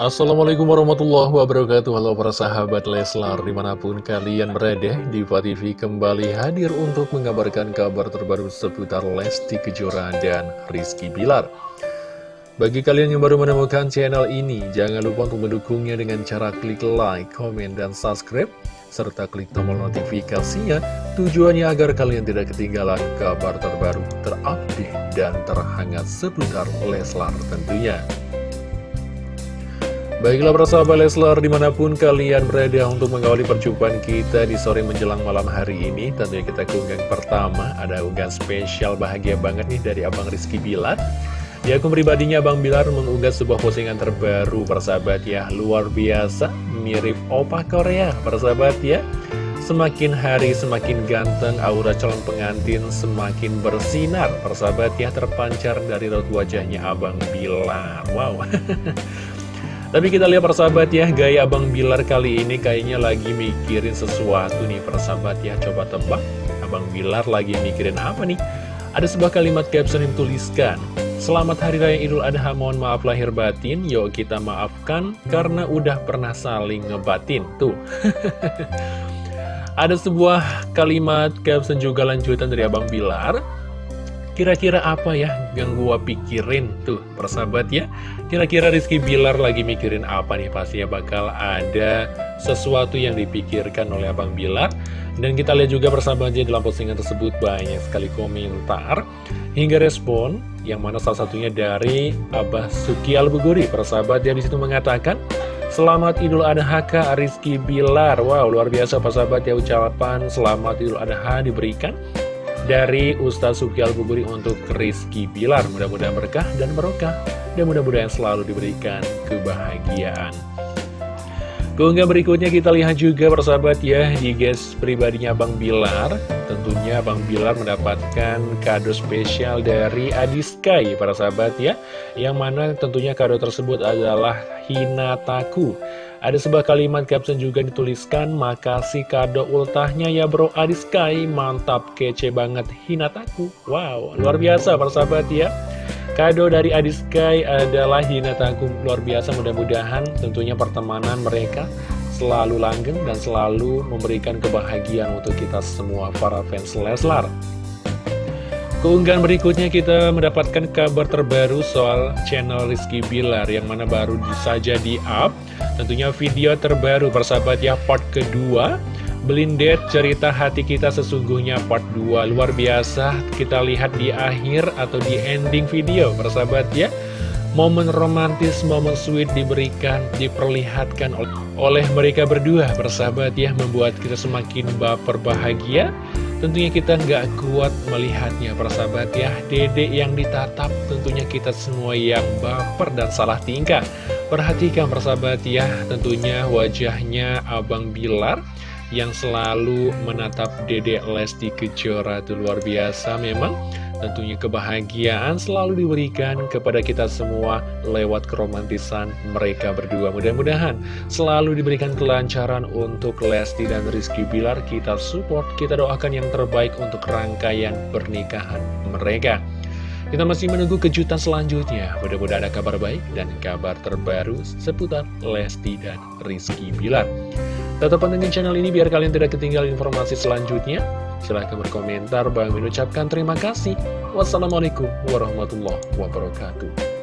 Assalamualaikum warahmatullahi wabarakatuh. Halo para sahabat Leslar Di mana pun kalian berada Diva TV kembali hadir untuk mengabarkan kabar terbaru seputar Lesti Kejora dan Rizky Bilar. Bagi kalian yang baru menemukan channel ini Jangan lupa untuk mendukungnya dengan cara klik like, komen, dan subscribe serta klik tombol notifikasinya tujuannya agar kalian tidak ketinggalan kabar terbaru terupdate dan terhangat seputar Leslar tentunya Baiklah para sahabat Leslar di mana pun kalian berada untuk mengawali perjumpaan kita di sore menjelang malam hari ini Tentunya kita ke pertama. Ada unggahan spesial bahagia banget nih dari Abang Rizky Bilar. Di akun pribadinya Abang Bilar mengunggah sebuah postingan terbaru para sahabat ya. Luar biasa mirip opa Korea para sahabat ya. Semakin hari semakin ganteng, aura calon pengantin semakin bersinar Persahabat ya. Terpancar dari raut wajahnya Abang Bilar. Wow Tapi kita lihat persahabat ya, gaya Abang Bilar kali ini kayaknya lagi mikirin sesuatu nih persahabat ya. Coba tebak, Abang Bilar lagi mikirin apa nih? Ada sebuah kalimat caption yang tuliskan, Selamat Hari Raya Idul Adha, mohon maaf lahir batin, yuk kita maafkan karena udah pernah saling ngebatin. Tuh. Ada sebuah kalimat caption juga lanjutan dari Abang Bilar, Kira-kira apa ya yang gua pikirin tuh persahabat ya? Kira-kira Rizky Bilar lagi mikirin apa nih? Pastinya bakal ada sesuatu yang dipikirkan oleh Abang Bilar. Dan kita lihat juga persahabatnya dalam postingan tersebut banyak sekali komentar Hingga respon yang mana salah satunya dari Abah Suki Albuguri. Persahabat yang di situ mengatakan Selamat Idul Adha Kak Rizky Bilar. Wow luar biasa persahabat ya ucapan Selamat Idul Adha diberikan dari Ustaz Suki Al-Buburi untuk Rizky Bilar. Mudah-mudahan berkah dan berkah dan mudah-mudahan selalu diberikan kebahagiaan. Keunggah berikutnya kita lihat juga persahabat ya di guys pribadinya Bang Bilar. Tentunya Bang Bilar mendapatkan kado spesial dari Adiskai para sahabat ya. Yang mana tentunya kado tersebut adalah Hinataku. Ada sebuah kalimat caption juga dituliskan, makasih kado ultahnya ya bro Adiskai, mantap kece banget Hinataku. Wow, luar biasa persahabat ya. Kado dari Adiskai adalah Hinataku luar biasa mudah-mudahan tentunya pertemanan mereka selalu langgeng dan selalu memberikan kebahagiaan untuk kita semua para fans Leslar. Keunggahan berikutnya kita mendapatkan kabar terbaru soal channel Rizky Bilar yang mana baru saja di up Tentunya video terbaru persahabat ya part kedua. Blindet cerita hati kita sesungguhnya part 2 Luar biasa kita lihat di akhir atau di ending video persahabat ya. Momen romantis, momen sweet diberikan, diperlihatkan oleh mereka berdua persahabat ya Membuat kita semakin baper bahagia. Tentunya kita nggak kuat melihatnya persahabat ya. Dede yang ditatap tentunya kita semua yang baper dan salah tingkah Perhatikan persahabat ya tentunya wajahnya Abang Bilar Yang selalu menatap Dede Lesti Kejora itu luar biasa memang Tentunya kebahagiaan selalu diberikan kepada kita semua lewat keromantisan mereka berdua. Mudah-mudahan selalu diberikan kelancaran untuk Lesti dan Rizky Bilar. Kita support, kita doakan yang terbaik untuk rangkaian pernikahan mereka. Kita masih menunggu kejutan selanjutnya. Mudah-mudahan ada kabar baik dan kabar terbaru seputar Lesti dan Rizky Bilar. Tetap pantengin channel ini biar kalian tidak ketinggalan informasi selanjutnya. Silahkan berkomentar, Bang mengucapkan terima kasih. Wassalamualaikum warahmatullahi wabarakatuh.